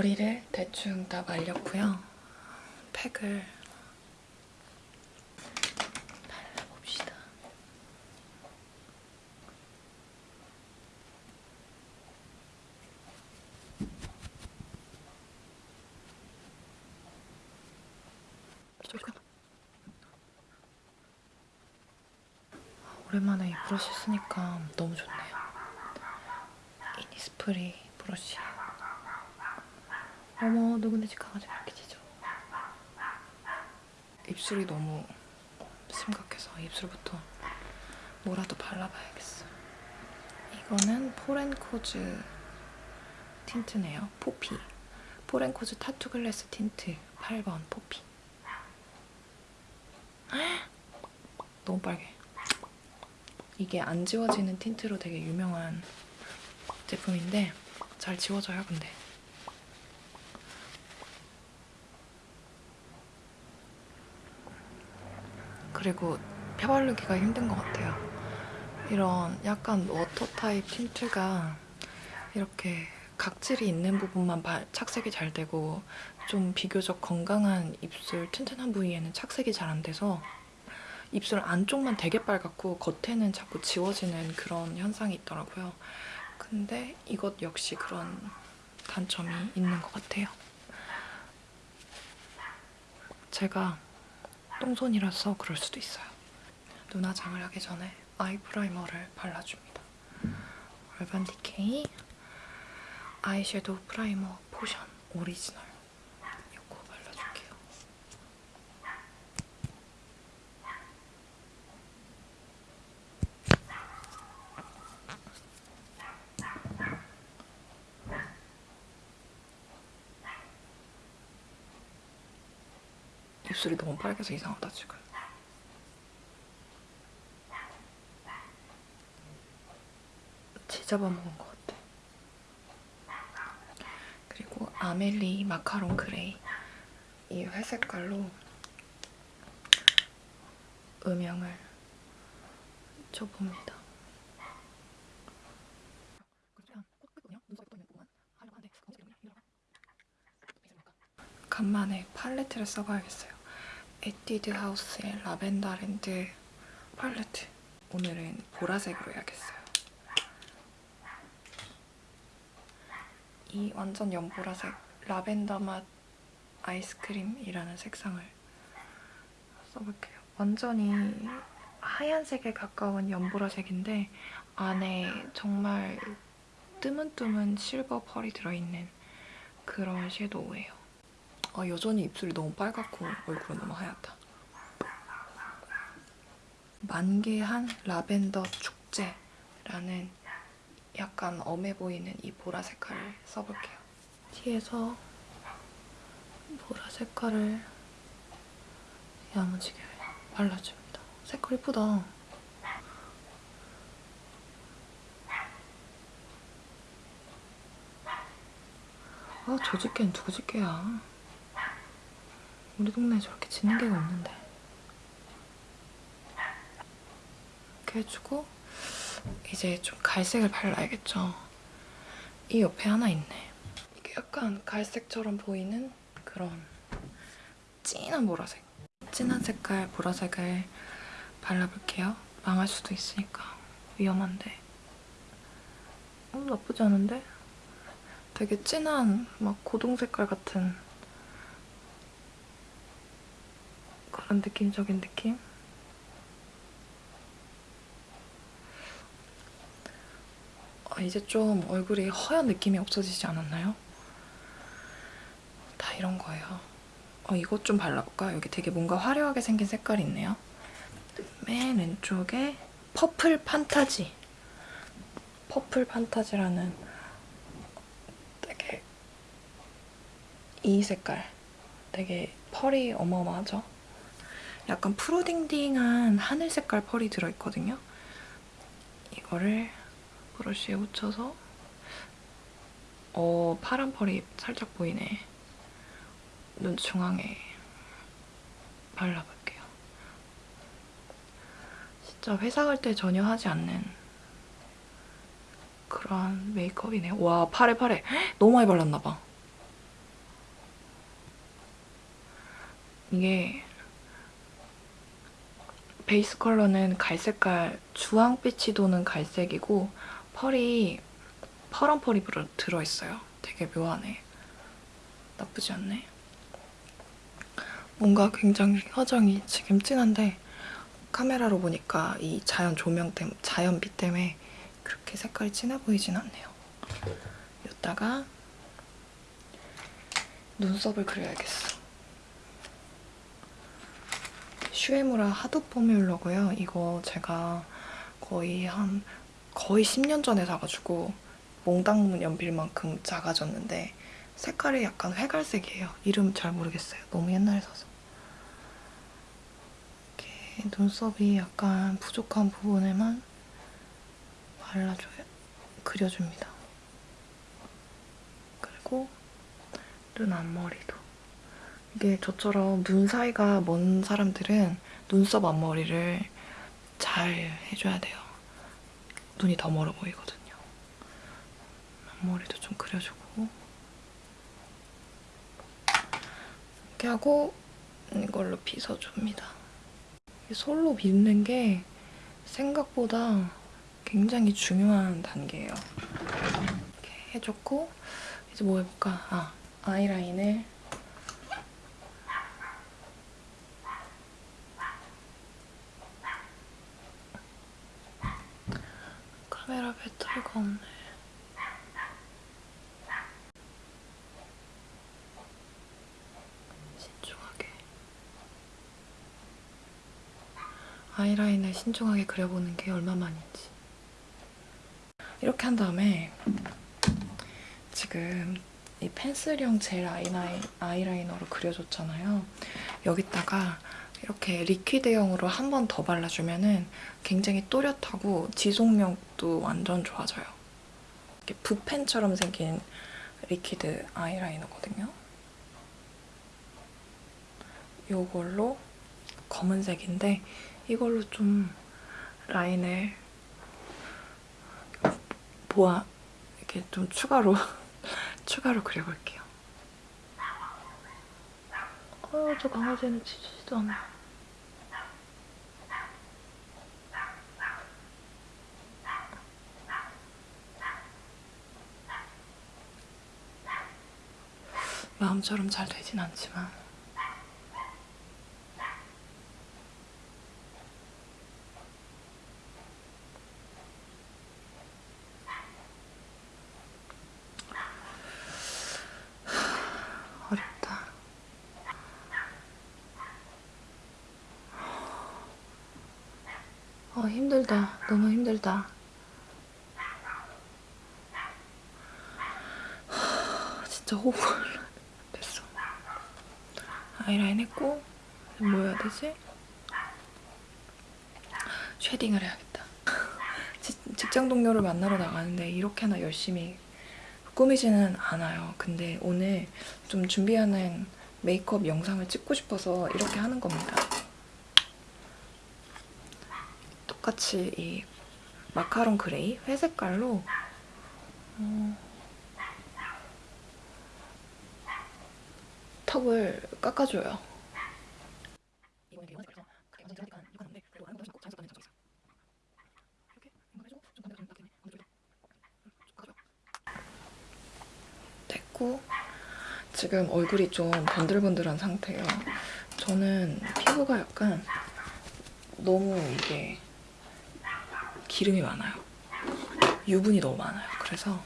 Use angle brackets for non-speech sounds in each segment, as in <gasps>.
머리를 대충 다 말렸고요. 팩을 발라봅시다. 오랜만에 이 브러쉬 쓰니까 너무 좋네요. 이니스프리 브러쉬. 어머 누군데 집 강아지가 이렇게 짖어. 입술이 너무 심각해서 입술부터 뭐라도 발라봐야겠어. 이거는 포렌코즈 틴트네요. 포피. 포렌코즈 타투 글래스 틴트 8번 포피. <gasps> 너무 빨개. 이게 안 지워지는 틴트로 되게 유명한 제품인데 잘 지워져요, 근데. 그리고 펴 바르기가 힘든 것 같아요. 이런 약간 워터 타입 틴트가 이렇게 각질이 있는 부분만 착색이 잘 되고 좀 비교적 건강한 입술 튼튼한 부위에는 착색이 잘 안 돼서 입술 안쪽만 되게 빨갛고 겉에는 자꾸 지워지는 그런 현상이 있더라고요. 근데 이것 역시 그런 단점이 있는 것 같아요. 제가 똥손이라서 그럴 수도 있어요. 눈화장을 하기 전에 아이 프라이머를 발라줍니다. 얼반 디케이 아이섀도우 프라이머 포션 오리지널 이거 발라줄게요. 입술이 너무 빨개서 이상하다 지금. 지잡아 먹은 것 같아. 그리고 아멜리 마카롱 그레이 이 회색깔로 음영을 줘봅니다. 간만에 팔레트를 써봐야겠어요. 에뛰드 하우스의 라벤더 랜드 팔레트. 오늘은 보라색으로 해야겠어요. 이 완전 연보라색 라벤더 맛 아이스크림이라는 색상을 써볼게요. 완전히 하얀색에 가까운 연보라색인데 안에 정말 뜨문뜨문 실버 펄이 들어있는 그런 섀도우예요. 아, 여전히 입술이 너무 빨갛고 얼굴은 너무 하얗다. 만개한 라벤더 축제라는 약간 엄해 보이는 이 보라 색깔을 써볼게요. 티에서 보라 색깔을 야무지게 발라줍니다. 색깔 이쁘다. 아, 저 집게는 누구 집게야. 우리 동네에 저렇게 짓는 게가 없는데. 이렇게 해주고 이제 좀 갈색을 발라야겠죠. 이 옆에 하나 있네. 이게 약간 갈색처럼 보이는 그런 진한 보라색. 진한 색깔 보라색을 발라볼게요. 망할 수도 있으니까 위험한데. 어, 나쁘지 않은데? 되게 진한 막 고동 색깔 같은 그런 느낌적인 느낌? 아, 이제 좀 얼굴이 허연 느낌이 없어지지 않았나요? 다 이런 거예요. 어, 이것 좀 발라볼까? 여기 되게 뭔가 화려하게 생긴 색깔이 있네요. 맨 왼쪽에 퍼플 판타지. 퍼플 판타지라는 되게 이 색깔. 되게 펄이 어마어마하죠? 약간 프로딩딩한 하늘 색깔 펄이 들어있거든요. 이거를 브러쉬에 묻혀서 어 파란 펄이 살짝 보이네. 눈 중앙에 발라볼게요. 진짜 회사 갈 때 전혀 하지 않는 그런 메이크업이네. 와 팔에 팔에 <gasps> 너무 많이 발랐나봐. 이게 베이스 컬러는 갈색깔 주황빛이 도는 갈색이고 펄이 파란 펄이 들어- 들어있어요. 되게 묘하네. 나쁘지 않네. 뭔가 굉장히 화장이 지금 진한데 카메라로 보니까 이 자연 조명 때문에 자연빛 때문에 그렇게 색깔이 진해 보이진 않네요. 이따가 눈썹을 그려야겠어. 슈에무라 하드 포뮬러고요. 이거 제가 거의 한 거의 10년 전에 사가지고 몽땅 연필만큼 작아졌는데 색깔이 약간 회갈색이에요. 이름 잘 모르겠어요. 너무 옛날에 사서. 이렇게 눈썹이 약간 부족한 부분에만 발라줘요. 그려줍니다. 그리고 눈 앞머리도. 이게 저처럼 눈 사이가 먼 사람들은 눈썹 앞머리를 잘 해줘야 돼요. 눈이 더 멀어 보이거든요. 앞머리도 좀 그려주고 이렇게 하고 이걸로 빗어줍니다. 이 솔로 빗는 게 생각보다 굉장히 중요한 단계예요. 이렇게 해줬고 이제 뭐 해볼까? 아, 아이라인을 카메라 배터리가 없네. 신중하게. 아이라인을 신중하게 그려보는 게 얼마만인지. 이렇게 한 다음에 지금 이 펜슬형 젤 아이라이너로 그려줬잖아요. 여기다가 이렇게 리퀴드형으로 한 번 더 발라주면 은 굉장히 또렷하고 지속력도 완전 좋아져요. 이렇게 붓펜처럼 생긴 리퀴드 아이라이너거든요. 이걸로 검은색인데 이걸로 좀 라인을 보아 이렇게 좀 추가로 <laughs> 추가로 그려볼게요. 어, 저 강아지는 지치지도 않아. 마음처럼 잘 되진 않지만 어렵다. 어, 힘들다. 너무 힘들다. 진짜 호흡. 아이라인 했고 뭐 해야 되지? 쉐딩을 해야겠다. <laughs> 지- 직장 동료를 만나러 나가는데 이렇게나 열심히 꾸미지는 않아요. 근데 오늘 좀 준비하는 메이크업 영상을 찍고 싶어서 이렇게 하는 겁니다. 똑같이 이 마카롱 그레이 회색깔로 어, 턱을 깎아줘요. 됐고 지금 얼굴이 좀 번들번들한 상태예요. 저는 피부가 약간 너무 이게 기름이 많아요. 유분이 너무 많아요. 그래서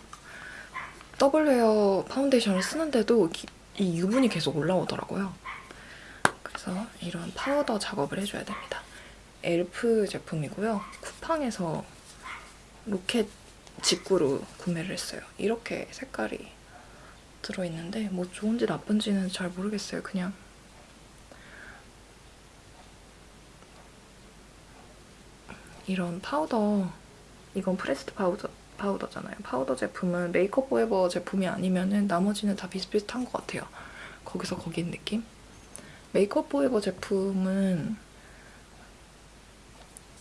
더블 웨어 파운데이션을 쓰는데도 기- 이 유분이 계속 올라오더라고요. 그래서 이런 파우더 작업을 해줘야 됩니다. 엘프 제품이고요. 쿠팡에서 로켓 직구로 구매를 했어요. 이렇게 색깔이 들어있는데 뭐 좋은지 나쁜지는 잘 모르겠어요. 그냥 이런 파우더 이건 pressed 파우더 파우더잖아요. 파우더 제품은 Make Up For Ever 제품이 아니면 은 나머지는 다 비슷비슷한 것 같아요. 거기서 거긴 느낌? Make Up For Ever 제품은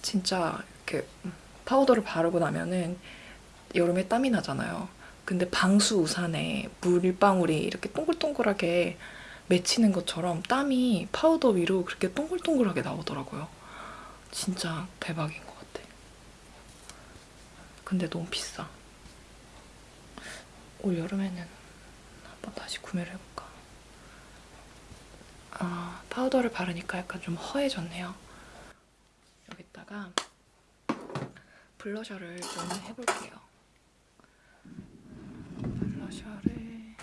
진짜 이렇게 파우더를 바르고 나면은 여름에 땀이 나잖아요. 근데 방수 우산에 물방울이 이렇게 동글동글하게 맺히는 것처럼 땀이 파우더 위로 그렇게 동글동글하게 나오더라고요. 진짜 대박인 것 같아. 근데 너무 비싸. 올 여름에는 한번 다시 구매를 해볼까. 아, 파우더를 바르니까 약간 좀 허해졌네요. 여기다가 블러셔를 좀 해볼게요. 블러셔를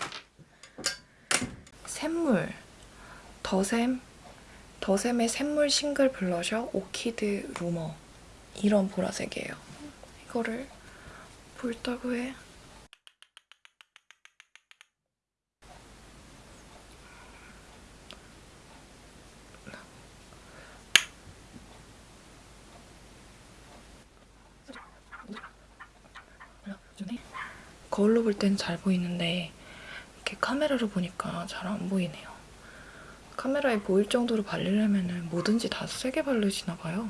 샘물 더샘 더샘의 샘물 싱글 블러셔 오키드 루머 이런 보라색이에요. 이거를 볼따구 해. 거울로 볼 땐 잘 보이는데 이렇게 카메라로 보니까 잘 안 보이네요. 카메라에 보일 정도로 바르려면 뭐든지 다 세게 바르시나 봐요.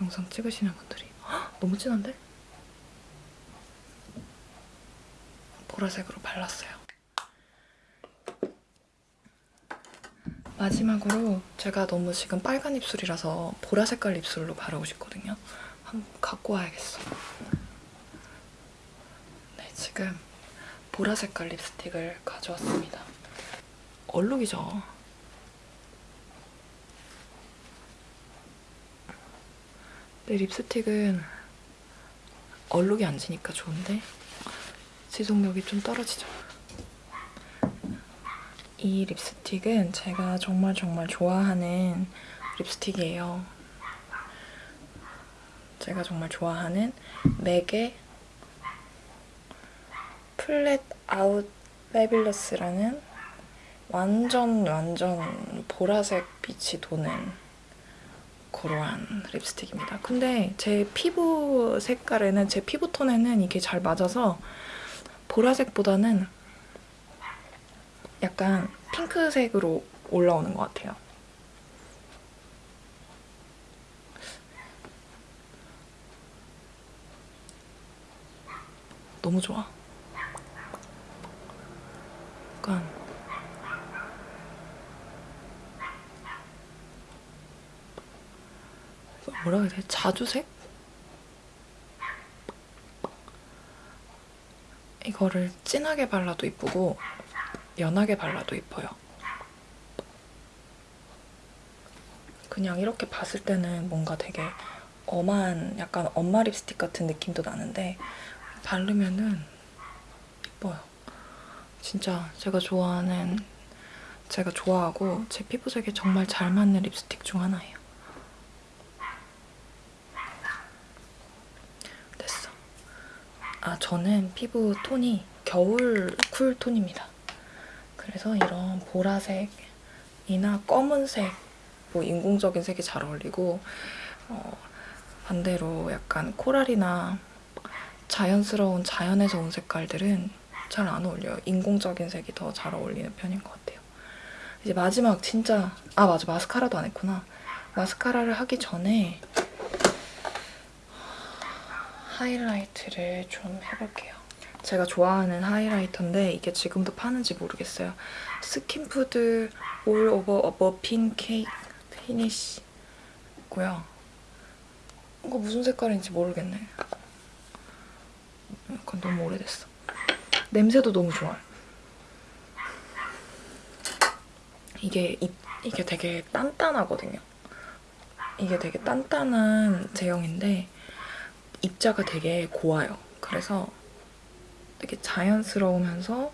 영상 찍으시는 분들이. 헉, 너무 진한데? 보라색으로 발랐어요. 마지막으로 제가 너무 지금 빨간 입술이라서 보라 색깔 입술로 바르고 싶거든요. 한번 갖고 와야겠어. 네, 지금 보라 색깔 립스틱을 가져왔습니다. 얼룩이죠. 내 립스틱은 얼룩이 안 지니까 좋은데 지속력이 좀 떨어지죠. 이 립스틱은 제가 정말 정말 좋아하는 립스틱이에요. 제가 정말 좋아하는 MAC의 Flat Out Fabulous라는 완전 완전 보라색 빛이 도는 그러한 립스틱입니다. 근데 제 피부 색깔에는 제 피부 톤에는 이게 잘 맞아서 보라색보다는 약간 핑크색으로 올라오는 것 같아요. 너무 좋아. 약간 뭐라 돼? 자주색? 이거를 진하게 발라도 이쁘고 연하게 발라도 이뻐요. 그냥 이렇게 봤을 때는 뭔가 되게 엄한 약간 엄마 립스틱 같은 느낌도 나는데 바르면은 이뻐요. 진짜 제가 좋아하는 제가 좋아하고 제 피부색에 정말 잘 맞는 립스틱 중 하나예요. 됐어. 아 저는 피부 톤이 겨울 cool 톤입니다. 그래서 이런 보라색이나 검은색, 뭐 인공적인 색이 잘 어울리고 어, 반대로 약간 코랄이나 자연스러운 자연에서 온 색깔들은 잘 안 어울려요. 인공적인 색이 더 잘 어울리는 편인 것 같아요. 이제 마지막 진짜 아 맞아 마스카라도 안 했구나. 마스카라를 하기 전에 하이라이트를 좀 해볼게요. 제가 좋아하는 하이라이터인데 이게 지금도 파는지 모르겠어요. 스킨푸드 all over muffin cake finish고요. 이거 무슨 색깔인지 모르겠네. 약간 너무 오래됐어. 냄새도 너무 좋아요. 이게 입, 이게 되게 단단하거든요. 이게 되게 단단한 제형인데 입자가 되게 고와요. 그래서 되게 자연스러우면서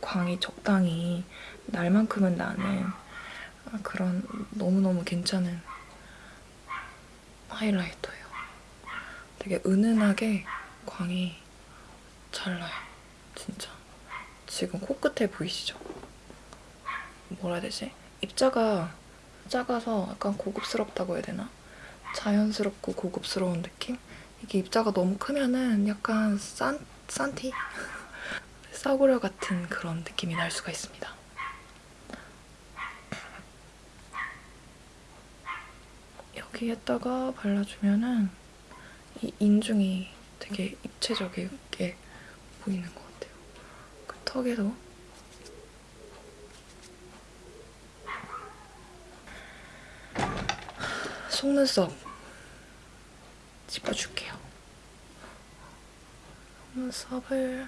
광이 적당히 날만큼은 나는 그런 너무너무 괜찮은 하이라이터예요. 되게 은은하게 광이 잘 나요. 진짜. 지금 코끝에 보이시죠? 뭐라 해야 되지? 입자가 작아서 약간 고급스럽다고 해야 되나? 자연스럽고 고급스러운 느낌? 이게 입자가 너무 크면은 약간 싼, 싼티? <laughs> 싸구려 같은 그런 느낌이 날 수가 있습니다. 여기에다가 발라주면은 이 인중이 되게 입체적이게 보이는 것 같아요. 그 턱에도 속눈썹 짚어줄게요. 속눈썹을.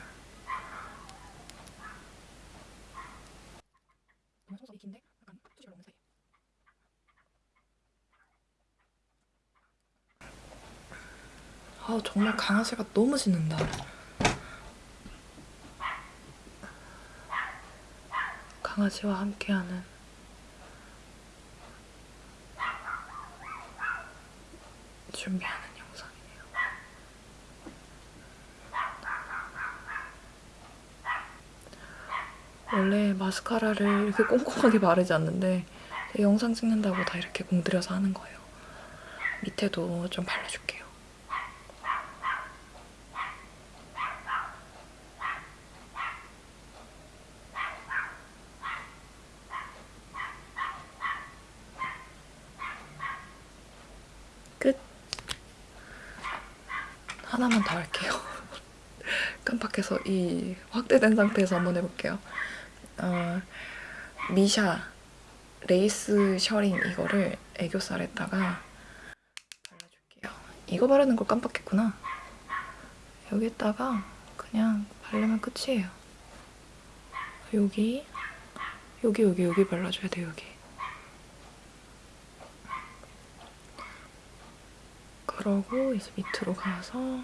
아 정말 강아지가 너무 짖는다. 강아지와 함께하는 준비하는 영상이네요. 원래 마스카라를 이렇게 꼼꼼하게 바르지 않는데 영상 찍는다고 다 이렇게 공들여서 하는 거예요. 밑에도 좀 발라줄게요. 끝. 하나만 더 할게요. <laughs> 깜빡해서 이 확대된 상태에서 한번 해볼게요. 어, 미샤 레이스 셔링 이거를 애교살에다가 발라줄게요. 이거 바르는 걸 깜빡했구나. 여기다가 그냥 바르면 끝이에요. 여기, 여기, 여기, 여기 발라줘야 돼요, 여기. 그러고 이제 밑으로 가서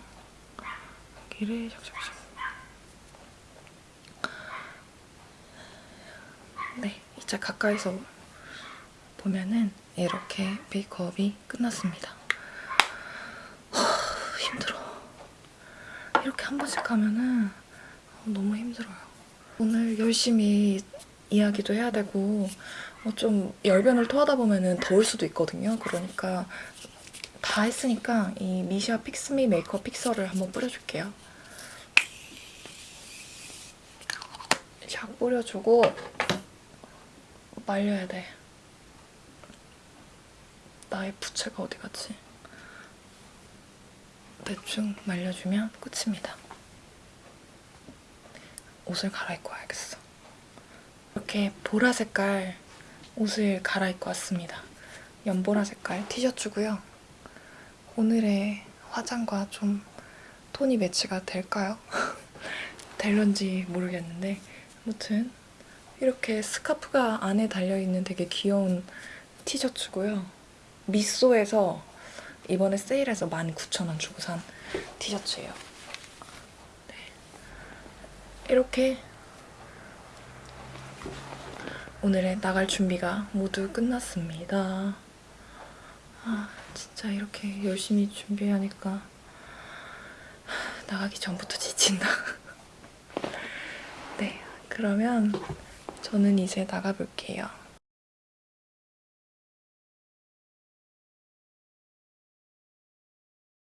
여기를 샥샥샥 네, 이제 가까이서 보면은 이렇게 메이크업이 끝났습니다. 하, 힘들어. 이렇게 한 번씩 하면은 너무 힘들어요. 오늘 열심히 이야기도 해야 되고 어, 좀 열변을 토하다 보면은 더울 수도 있거든요. 그러니까 다 했으니까 이 미샤 픽스미 메이크업 픽서를 한번 뿌려줄게요. 샥 뿌려주고 말려야 돼. 나의 부채가 어디 갔지? 대충 말려주면 끝입니다. 옷을 갈아입고 와야겠어. 이렇게 보라 색깔 옷을 갈아입고 왔습니다. 연보라 색깔 티셔츠고요. 오늘의 화장과 좀 톤이 매치가 될까요? <laughs> 될런지 모르겠는데 아무튼 이렇게 스카프가 안에 달려있는 되게 귀여운 티셔츠고요. 미쏘에서 이번에 세일해서 19,000원 주고 산 티셔츠예요. 네. 이렇게 오늘의 나갈 준비가 모두 끝났습니다. 아, 진짜 이렇게 열심히 준비하니까 나가기 전부터 지친다. <laughs> 네, 그러면 저는 이제 나가볼게요.